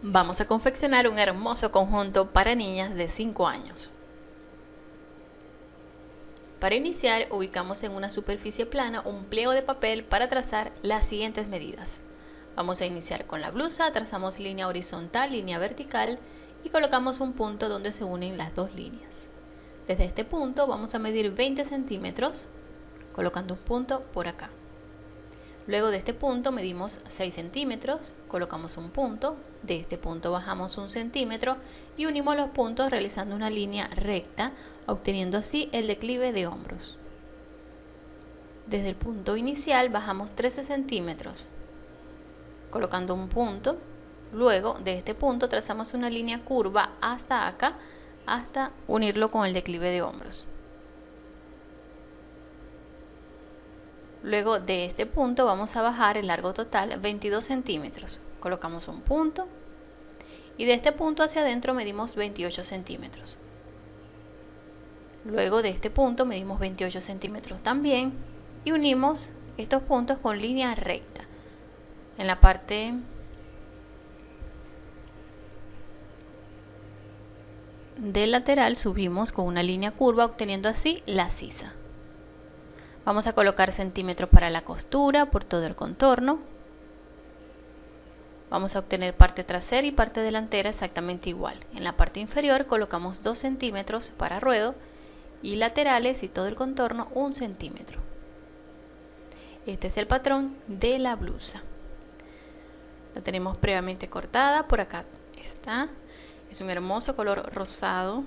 Vamos a confeccionar un hermoso conjunto para niñas de 5 años. Para iniciar, ubicamos en una superficie plana un pliego de papel para trazar las siguientes medidas. Vamos a iniciar con la blusa, trazamos línea horizontal, línea vertical y colocamos un punto donde se unen las dos líneas. Desde este punto vamos a medir 20 centímetros, colocando un punto por acá. Luego de este punto medimos 6 centímetros, colocamos un punto, de este punto bajamos un centímetro y unimos los puntos realizando una línea recta, obteniendo así el declive de hombros. Desde el punto inicial bajamos 13 centímetros, colocando un punto, luego de este punto trazamos una línea curva hasta acá, hasta unirlo con el declive de hombros. Luego de este punto vamos a bajar el largo total 22 centímetros. Colocamos un punto y de este punto hacia adentro medimos 28 centímetros. Luego de este punto medimos 28 centímetros también y unimos estos puntos con línea recta. En la parte del lateral subimos con una línea curva obteniendo así la sisa. Vamos a colocar centímetros para la costura por todo el contorno. Vamos a obtener parte trasera y parte delantera exactamente igual. En la parte inferior colocamos 2 centímetros para ruedo y laterales y todo el contorno 1 centímetro. Este es el patrón de la blusa. La tenemos previamente cortada, por acá está. Es un hermoso color rosado.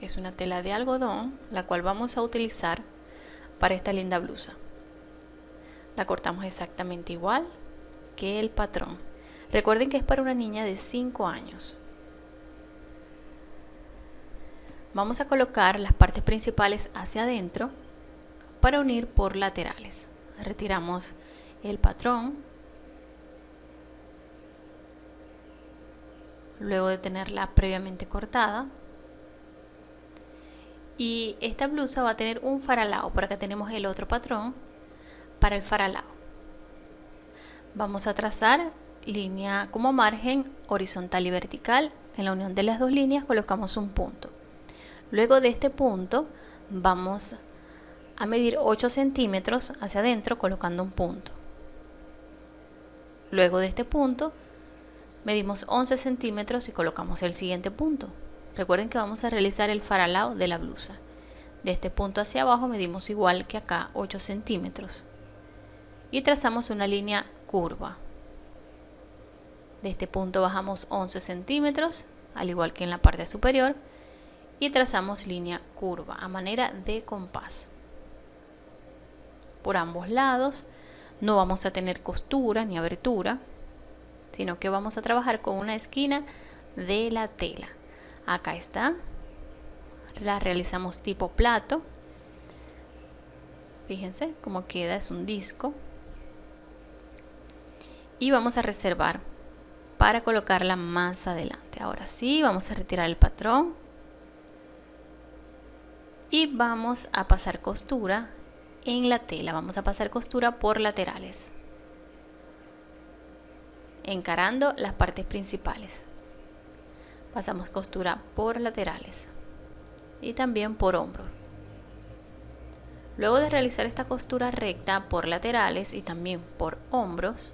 Es una tela de algodón, la cual vamos a utilizar para esta linda blusa. La cortamos exactamente igual que el patrón. Recuerden que es para una niña de 5 años. Vamos a colocar las partes principales hacia adentro para unir por laterales. Retiramos el patrón. Luego de tenerla previamente cortada, y esta blusa va a tener un faralao por acá tenemos el otro patrón para el faralao. Vamos a trazar línea como margen horizontal y vertical. En la unión de las dos líneas colocamos un punto. Luego de este punto vamos a medir 8 centímetros hacia adentro colocando un punto. Luego de este punto medimos 11 centímetros y colocamos el siguiente punto Recuerden que vamos a realizar el faralao de la blusa. De este punto hacia abajo medimos igual que acá 8 centímetros. Y trazamos una línea curva. De este punto bajamos 11 centímetros, al igual que en la parte superior. Y trazamos línea curva a manera de compás. Por ambos lados no vamos a tener costura ni abertura, sino que vamos a trabajar con una esquina de la tela acá está. La realizamos tipo plato. Fíjense cómo queda es un disco. Y vamos a reservar para colocarla más adelante. Ahora sí vamos a retirar el patrón. Y vamos a pasar costura en la tela. Vamos a pasar costura por laterales encarando las partes principales pasamos costura por laterales y también por hombros. Luego de realizar esta costura recta por laterales y también por hombros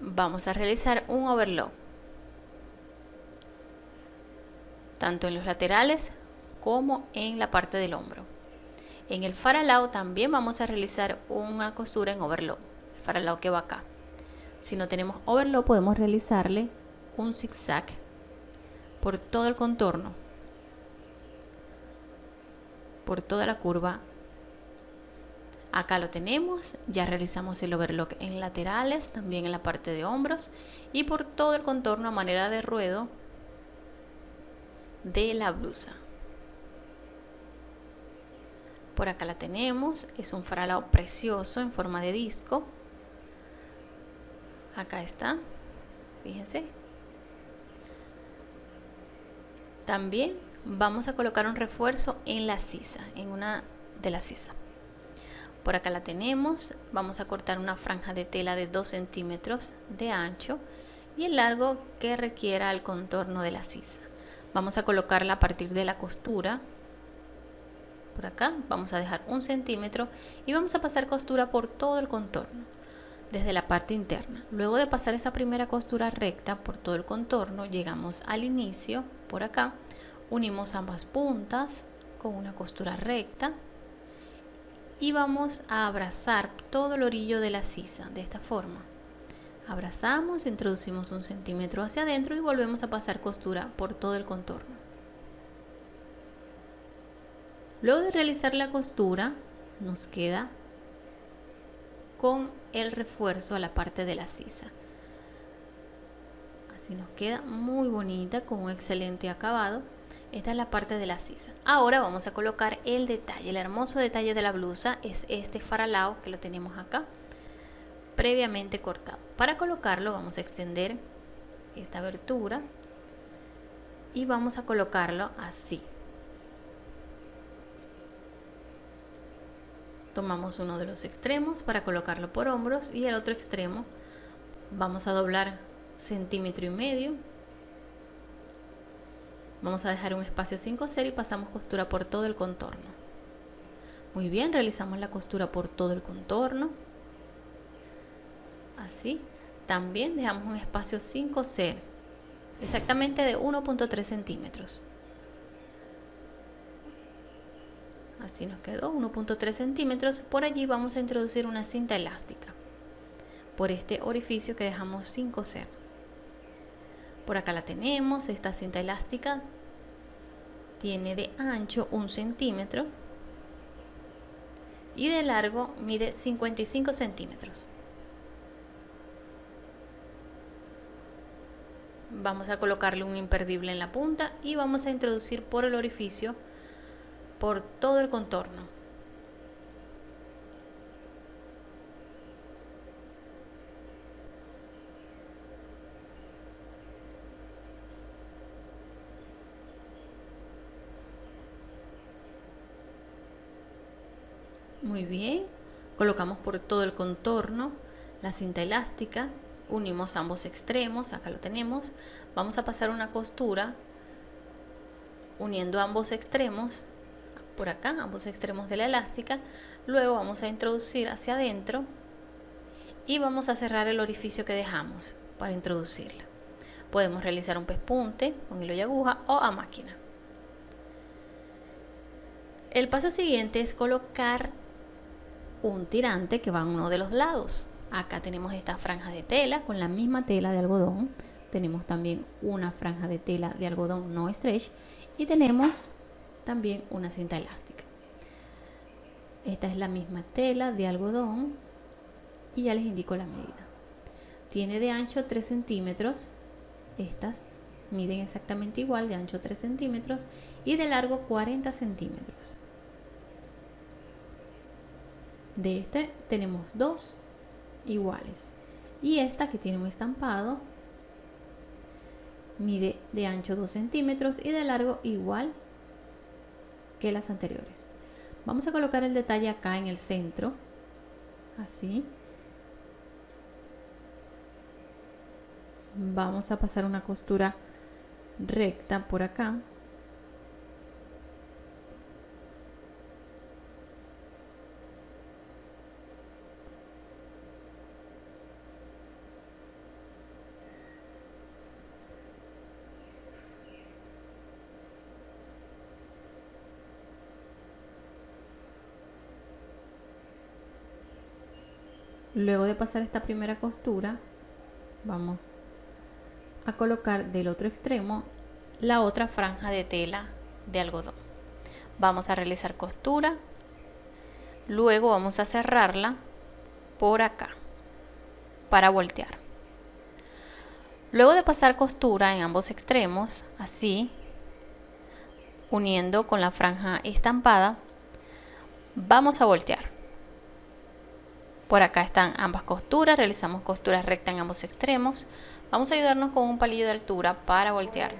vamos a realizar un overlock tanto en los laterales como en la parte del hombro. En el faralao también vamos a realizar una costura en overlock. El faralao que va acá. Si no tenemos overlock podemos realizarle un zigzag por todo el contorno, por toda la curva. Acá lo tenemos, ya realizamos el overlock en laterales, también en la parte de hombros y por todo el contorno a manera de ruedo de la blusa. Por acá la tenemos, es un faralao precioso en forma de disco. Acá está, fíjense, también vamos a colocar un refuerzo en la sisa, en una de las sisa. por acá la tenemos. Vamos a cortar una franja de tela de 2 centímetros de ancho y el largo que requiera el contorno de la sisa. Vamos a colocarla a partir de la costura. Por acá vamos a dejar un centímetro y vamos a pasar costura por todo el contorno desde la parte interna. Luego de pasar esa primera costura recta por todo el contorno llegamos al inicio por acá. Unimos ambas puntas con una costura recta y vamos a abrazar todo el orillo de la sisa de esta forma. Abrazamos introducimos un centímetro hacia adentro y volvemos a pasar costura por todo el contorno. Luego de realizar la costura nos queda con el refuerzo a la parte de la sisa así nos queda muy bonita con un excelente acabado esta es la parte de la sisa. Ahora vamos a colocar el detalle. El hermoso detalle de la blusa es este faralao que lo tenemos acá, previamente cortado. Para colocarlo vamos a extender esta abertura y vamos a colocarlo así. Tomamos uno de los extremos para colocarlo por hombros y el otro extremo vamos a doblar centímetro y medio Vamos a dejar un espacio sin coser y pasamos costura por todo el contorno. Muy bien, realizamos la costura por todo el contorno. Así. También dejamos un espacio sin coser, exactamente de 1.3 centímetros. Así nos quedó, 1.3 centímetros. Por allí vamos a introducir una cinta elástica por este orificio que dejamos sin coser. Por acá la tenemos, esta cinta elástica tiene de ancho un centímetro y de largo mide 55 centímetros. Vamos a colocarle un imperdible en la punta y vamos a introducir por el orificio por todo el contorno. Muy bien, colocamos por todo el contorno la cinta elástica, unimos ambos extremos, acá lo tenemos, vamos a pasar una costura uniendo ambos extremos, por acá, ambos extremos de la elástica, luego vamos a introducir hacia adentro y vamos a cerrar el orificio que dejamos para introducirla. Podemos realizar un pespunte con hilo y aguja o a máquina. El paso siguiente es colocar un tirante que va a uno de los lados. Acá tenemos esta franja de tela con la misma tela de algodón. Tenemos también una franja de tela de algodón no stretch y tenemos también una cinta elástica. Esta es la misma tela de algodón y ya les indico la medida. Tiene de ancho 3 centímetros. Estas miden exactamente igual, de ancho 3 centímetros y de largo 40 centímetros. De este tenemos dos iguales. Y esta que tiene un estampado mide de ancho 2 centímetros y de largo igual las anteriores. Vamos a colocar el detalle acá en el centro, así. Vamos a pasar una costura recta por acá. Luego de pasar esta primera costura, vamos a colocar del otro extremo la otra franja de tela de algodón. Vamos a realizar costura, luego vamos a cerrarla por acá para voltear. Luego de pasar costura en ambos extremos, así, uniendo con la franja estampada, vamos a voltear. Por acá están ambas costuras, realizamos costuras rectas en ambos extremos. Vamos a ayudarnos con un palillo de altura para voltear.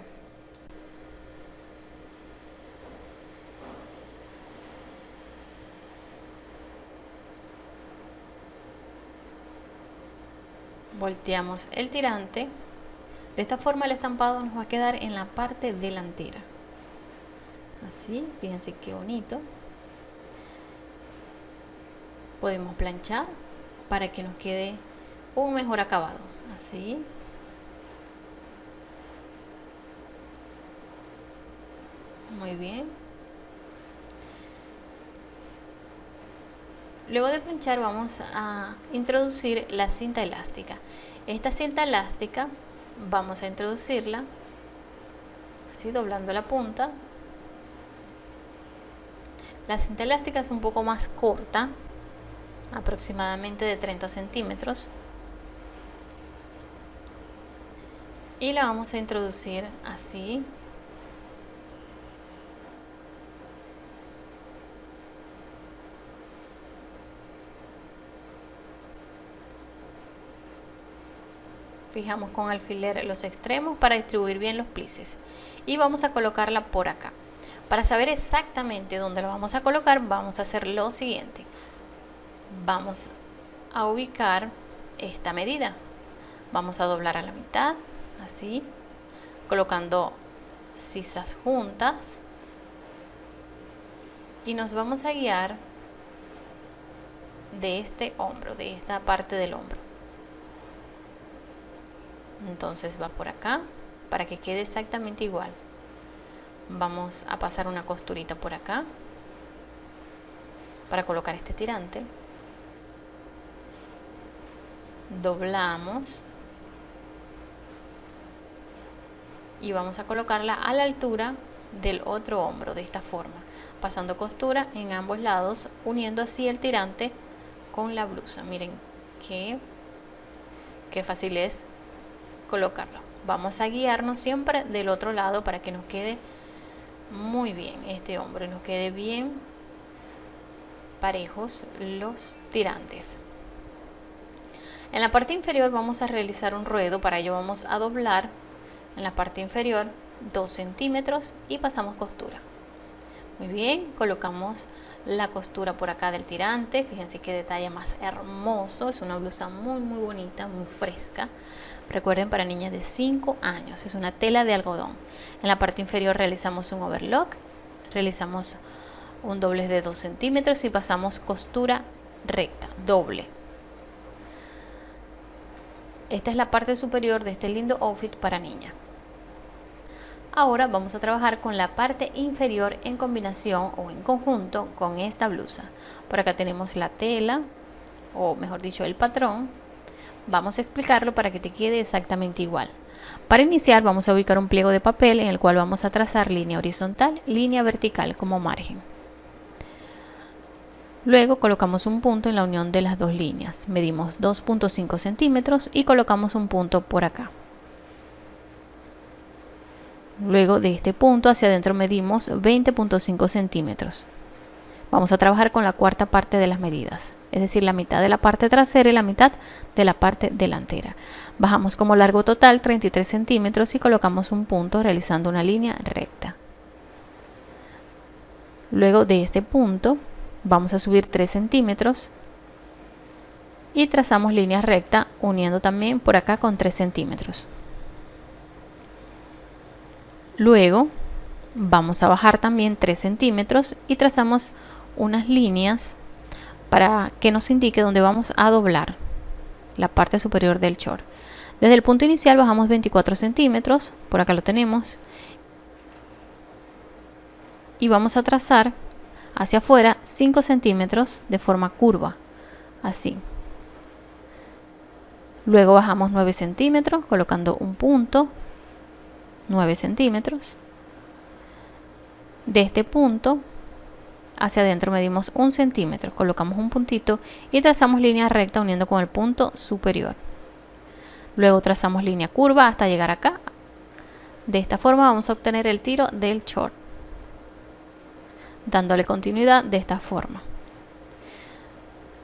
Volteamos el tirante. De esta forma el estampado nos va a quedar en la parte delantera. Así, fíjense qué bonito podemos planchar para que nos quede un mejor acabado. Así. Muy bien. Luego de planchar vamos a introducir la cinta elástica. Esta cinta elástica vamos a introducirla así doblando la punta. La cinta elástica es un poco más corta aproximadamente de 30 centímetros. Y la vamos a introducir así. Fijamos con alfiler los extremos para distribuir bien los plices. Y vamos a colocarla por acá. Para saber exactamente dónde lo vamos a colocar vamos a hacer lo siguiente vamos a ubicar esta medida. Vamos a doblar a la mitad así colocando sisas juntas. Y nos vamos a guiar de este hombro de esta parte del hombro. Entonces va por acá para que quede exactamente igual. Vamos a pasar una costurita por acá para colocar este tirante doblamos y vamos a colocarla a la altura del otro hombro de esta forma pasando costura en ambos lados uniendo así el tirante con la blusa. Miren qué, qué fácil es colocarlo. Vamos a guiarnos siempre del otro lado para que nos quede muy bien este hombro nos quede bien parejos los tirantes en la parte inferior vamos a realizar un ruedo. Para ello vamos a doblar en la parte inferior 2 centímetros y pasamos costura. Muy bien colocamos la costura por acá del tirante. Fíjense qué detalle más hermoso. Es una blusa muy muy bonita muy fresca. Recuerden para niñas de 5 años es una tela de algodón. En la parte inferior realizamos un overlock realizamos un doblez de 2 centímetros y pasamos costura recta doble esta es la parte superior de este lindo outfit para niña. Ahora vamos a trabajar con la parte inferior en combinación o en conjunto con esta blusa. Por acá tenemos la tela, o mejor dicho el patrón. Vamos a explicarlo para que te quede exactamente igual. Para iniciar vamos a ubicar un pliego de papel en el cual vamos a trazar línea horizontal, línea vertical como margen. Luego colocamos un punto en la unión de las dos líneas. Medimos 2.5 centímetros y colocamos un punto por acá. Luego de este punto hacia adentro medimos 20.5 centímetros. Vamos a trabajar con la cuarta parte de las medidas, es decir, la mitad de la parte trasera y la mitad de la parte delantera. Bajamos como largo total 33 centímetros y colocamos un punto realizando una línea recta. Luego de este punto vamos a subir 3 centímetros. Y trazamos línea recta uniendo también por acá con 3 centímetros. Luego vamos a bajar también 3 centímetros y trazamos unas líneas para que nos indique dónde vamos a doblar la parte superior del short. Desde el punto inicial bajamos 24 centímetros por acá lo tenemos y vamos a trazar hacia afuera 5 centímetros de forma curva, así. Luego bajamos 9 centímetros colocando un punto, 9 centímetros. De este punto hacia adentro medimos un centímetro, colocamos un puntito y trazamos línea recta uniendo con el punto superior. Luego trazamos línea curva hasta llegar acá. De esta forma vamos a obtener el tiro del short dándole continuidad de esta forma.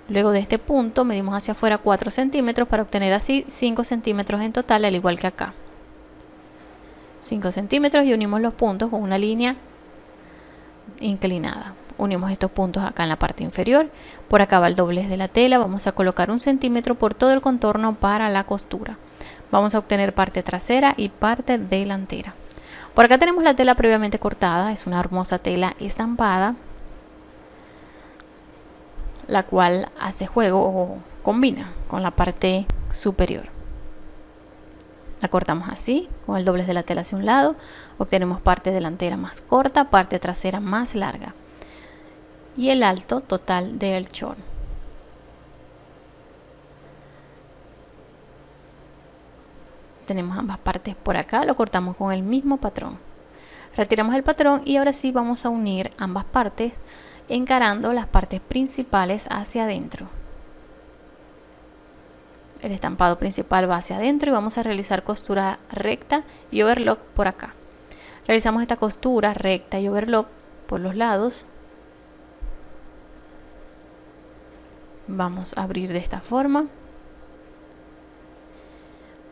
Luego de este punto medimos hacia afuera 4 centímetros para obtener así 5 centímetros en total al igual que acá. 5 centímetros y unimos los puntos con una línea inclinada. unimos estos puntos acá en la parte inferior por acá va el doblez de la tela vamos a colocar un centímetro por todo el contorno para la costura vamos a obtener parte trasera y parte delantera por acá tenemos la tela previamente cortada es una hermosa tela estampada la cual hace juego o combina con la parte superior. La cortamos así, con el doblez de la tela hacia un lado, obtenemos parte delantera más corta, parte trasera más larga. Y el alto total del short. Tenemos ambas partes por acá, lo cortamos con el mismo patrón. Retiramos el patrón y ahora sí vamos a unir ambas partes encarando las partes principales hacia adentro. El estampado principal va hacia adentro y vamos a realizar costura recta y overlock por acá. Realizamos esta costura recta y overlock por los lados. Vamos a abrir de esta forma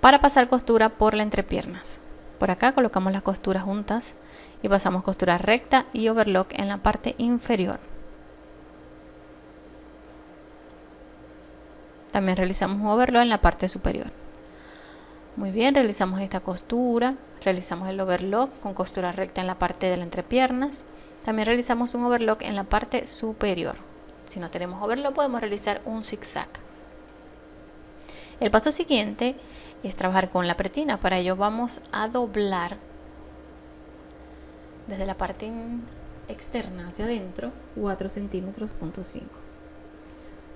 para pasar costura por la entrepiernas por acá colocamos las costuras juntas y pasamos costura recta y overlock en la parte inferior También realizamos un overlock en la parte superior. Muy bien, realizamos esta costura, realizamos el overlock con costura recta en la parte de las entrepiernas. También realizamos un overlock en la parte superior. Si no tenemos overlock podemos realizar un zigzag. El paso siguiente es trabajar con la pretina. Para ello vamos a doblar desde la parte externa hacia adentro 4 centímetros punto 5.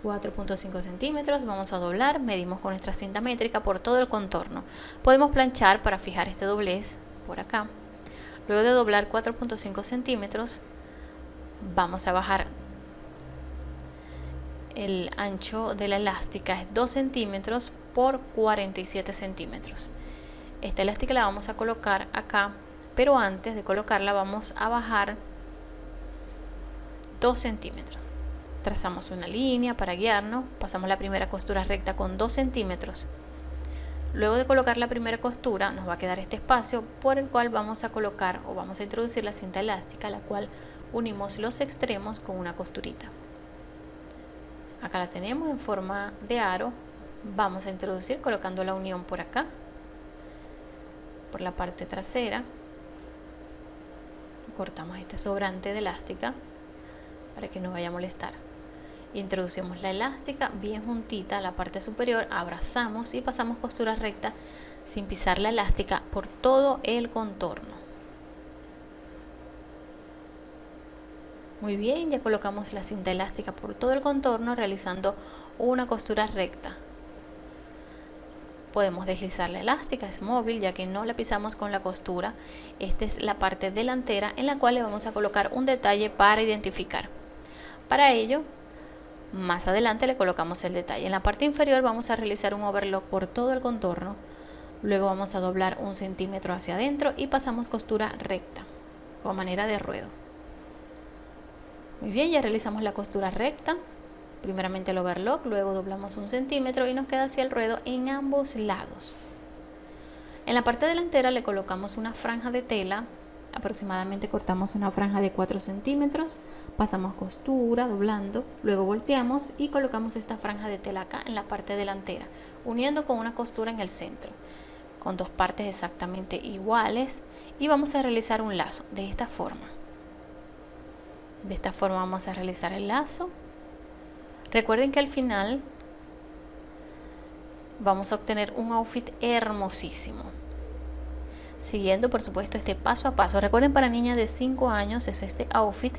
4.5 centímetros, vamos a doblar, medimos con nuestra cinta métrica por todo el contorno. Podemos planchar para fijar este doblez por acá. Luego de doblar 4.5 centímetros, vamos a bajar el ancho de la elástica es 2 centímetros por 47 centímetros. Esta elástica la vamos a colocar acá, pero antes de colocarla vamos a bajar 2 centímetros trazamos una línea para guiarnos, pasamos la primera costura recta con 2 centímetros. Luego de colocar la primera costura nos va a quedar este espacio por el cual vamos a colocar o vamos a introducir la cinta elástica, la cual unimos los extremos con una costurita. Acá la tenemos en forma de aro, vamos a introducir colocando la unión por acá, por la parte trasera, cortamos este sobrante de elástica para que no vaya a molestar introducimos la elástica bien juntita a la parte superior, abrazamos y pasamos costura recta sin pisar la elástica por todo el contorno. Muy bien, ya colocamos la cinta elástica por todo el contorno realizando una costura recta. Podemos deslizar la elástica, es móvil ya que no la pisamos con la costura. Esta es la parte delantera en la cual le vamos a colocar un detalle para identificar. Para ello más adelante le colocamos el detalle. En la parte inferior vamos a realizar un overlock por todo el contorno. Luego vamos a doblar un centímetro hacia adentro y pasamos costura recta, con manera de ruedo. Muy bien, ya realizamos la costura recta. Primeramente el overlock, luego doblamos un centímetro y nos queda así el ruedo en ambos lados. En la parte delantera le colocamos una franja de tela aproximadamente cortamos una franja de 4 centímetros pasamos costura doblando luego volteamos y colocamos esta franja de tela acá en la parte delantera uniendo con una costura en el centro con dos partes exactamente iguales y vamos a realizar un lazo de esta forma de esta forma vamos a realizar el lazo recuerden que al final vamos a obtener un outfit hermosísimo siguiendo por supuesto este paso a paso. Recuerden para niñas de 5 años es este outfit.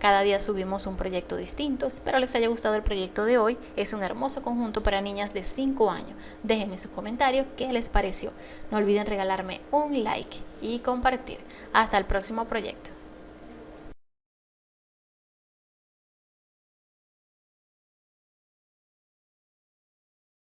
Cada día subimos un proyecto distinto. Espero les haya gustado el proyecto de hoy. Es un hermoso conjunto para niñas de 5 años. Déjenme sus comentarios qué les pareció. No olviden regalarme un like y compartir. Hasta el próximo proyecto.